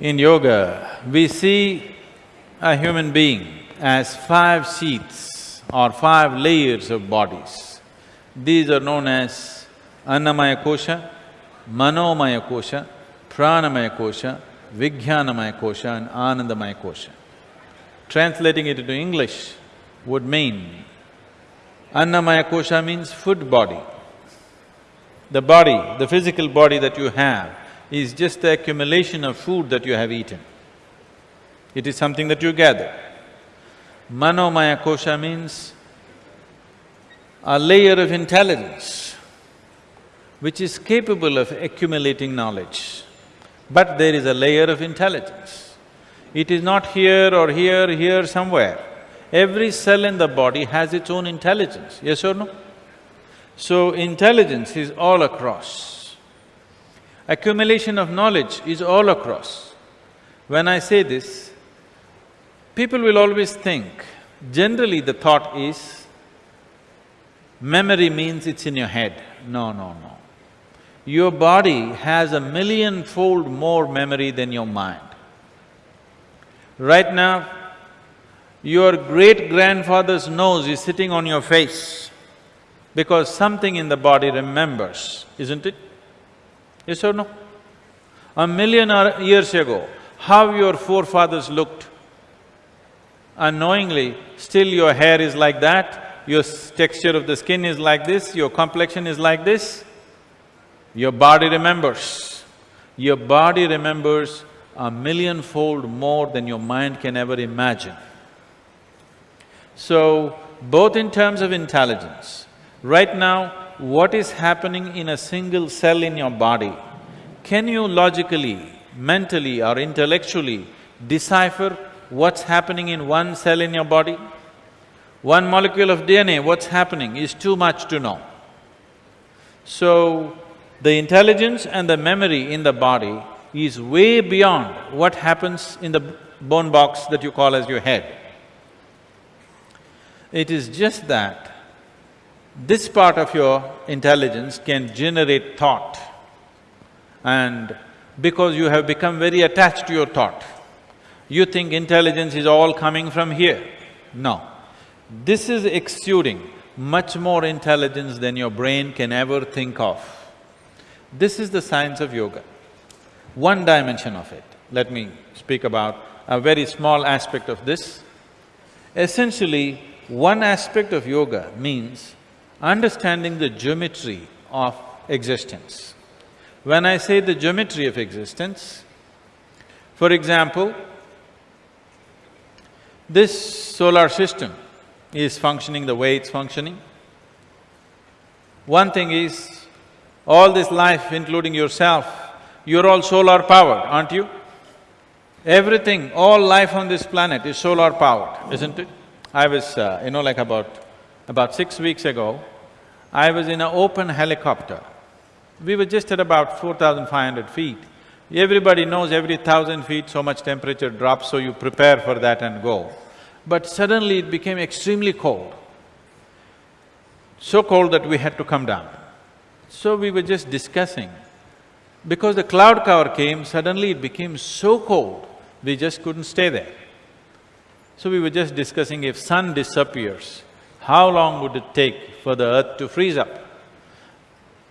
In yoga, we see a human being as five sheets or five layers of bodies. These are known as Annamaya Kosha, Manomaya Kosha, Pranamaya Kosha, Vijnanamaya Kosha and Anandamaya Kosha. Translating it into English would mean, Annamaya Kosha means food body. The body, the physical body that you have is just the accumulation of food that you have eaten. It is something that you gather. Manomaya kosha means a layer of intelligence which is capable of accumulating knowledge. But there is a layer of intelligence. It is not here or here, here somewhere. Every cell in the body has its own intelligence, yes or no? So intelligence is all across. Accumulation of knowledge is all across. When I say this, people will always think, generally the thought is, memory means it's in your head. No, no, no. Your body has a million-fold more memory than your mind. Right now, your great-grandfather's nose is sitting on your face because something in the body remembers, isn't it? Yes or no? A million years ago, how your forefathers looked, unknowingly, still your hair is like that, your texture of the skin is like this, your complexion is like this, your body remembers. Your body remembers a million-fold more than your mind can ever imagine. So, both in terms of intelligence, right now, what is happening in a single cell in your body, can you logically, mentally or intellectually decipher what's happening in one cell in your body? One molecule of DNA, what's happening is too much to know. So, the intelligence and the memory in the body is way beyond what happens in the bone box that you call as your head. It is just that this part of your intelligence can generate thought and because you have become very attached to your thought, you think intelligence is all coming from here. No. This is exuding much more intelligence than your brain can ever think of. This is the science of yoga. One dimension of it, let me speak about a very small aspect of this. Essentially, one aspect of yoga means understanding the geometry of existence. When I say the geometry of existence, for example, this solar system is functioning the way it's functioning. One thing is, all this life, including yourself, you're all solar powered, aren't you? Everything, all life on this planet is solar powered, isn't it? I was, uh, you know, like about about six weeks ago, I was in an open helicopter. We were just at about four thousand five hundred feet. Everybody knows every thousand feet so much temperature drops, so you prepare for that and go. But suddenly it became extremely cold. So cold that we had to come down. So we were just discussing. Because the cloud cover came, suddenly it became so cold, we just couldn't stay there. So we were just discussing if sun disappears, how long would it take for the earth to freeze up?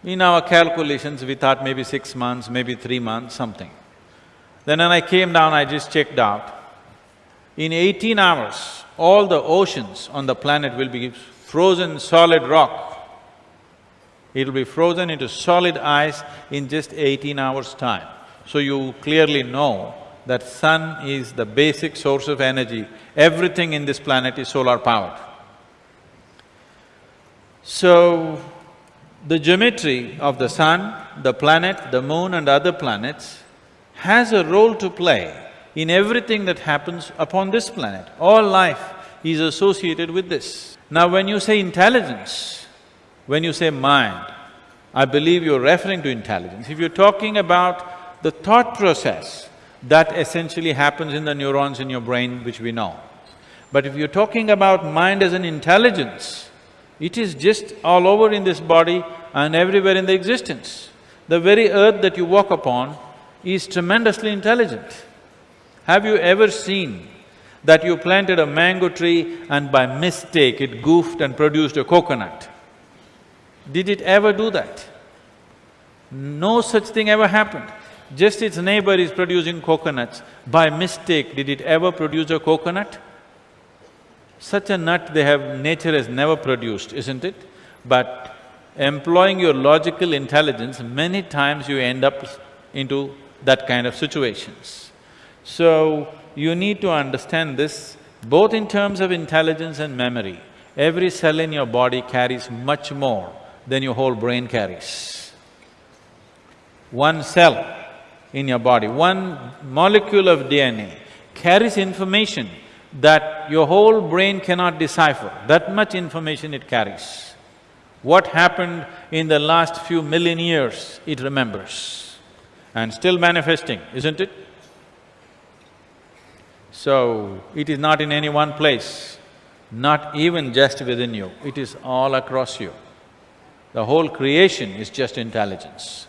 In our calculations, we thought maybe six months, maybe three months, something. Then when I came down, I just checked out. In eighteen hours, all the oceans on the planet will be frozen solid rock. It'll be frozen into solid ice in just eighteen hours' time. So you clearly know that sun is the basic source of energy. Everything in this planet is solar powered. So, the geometry of the sun, the planet, the moon and other planets has a role to play in everything that happens upon this planet. All life is associated with this. Now when you say intelligence, when you say mind, I believe you're referring to intelligence. If you're talking about the thought process, that essentially happens in the neurons in your brain which we know. But if you're talking about mind as an intelligence, it is just all over in this body and everywhere in the existence. The very earth that you walk upon is tremendously intelligent. Have you ever seen that you planted a mango tree and by mistake it goofed and produced a coconut? Did it ever do that? No such thing ever happened. Just its neighbor is producing coconuts, by mistake did it ever produce a coconut? Such a nut they have… nature has never produced, isn't it? But employing your logical intelligence, many times you end up into that kind of situations. So, you need to understand this both in terms of intelligence and memory. Every cell in your body carries much more than your whole brain carries. One cell in your body, one molecule of DNA carries information that your whole brain cannot decipher, that much information it carries. What happened in the last few million years, it remembers and still manifesting, isn't it? So, it is not in any one place, not even just within you, it is all across you. The whole creation is just intelligence.